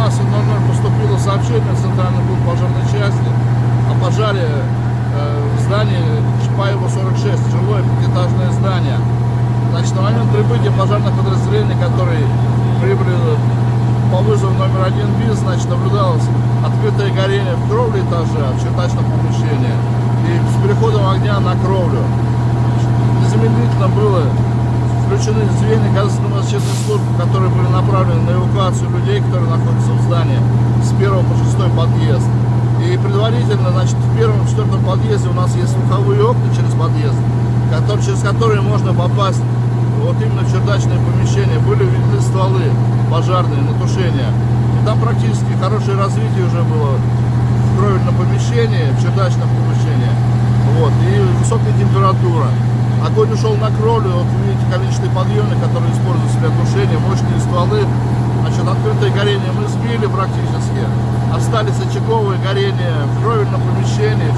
12.00 поступило сообщение в Центральный пункт пожарной части о пожаре э, в здании Чапаева 46, жилое пятиэтажное здание. Значит, на момент прибытия пожарных подразделений, которые прибыли по вызову номер один БИС, значит, наблюдалось открытое горение в кровле этажа, в чердачном помещении, и с переходом огня на кровлю. Незамедлительно было включены звенья газонно-защитной службы, которые были направлены на эвакуацию людей, которые находятся в здании с первого по шестой подъезд. И предварительно, значит, в первом и четвертом подъезде у нас есть слуховые окна через подъезд, которые, через которые можно попасть вот именно в чердачное помещение. Были видны стволы пожарные на тушение. И там практически хорошее развитие уже было в кровельном помещении, в чердачном помещении. Вот, и высокая температура. Огонь ушел на кровлю, вот видите количественные подъемы, которые используются для тушения, мощные стволы. Значит, открытое горение мы сбили практически. Остались очаговые горения в кровельном помещении,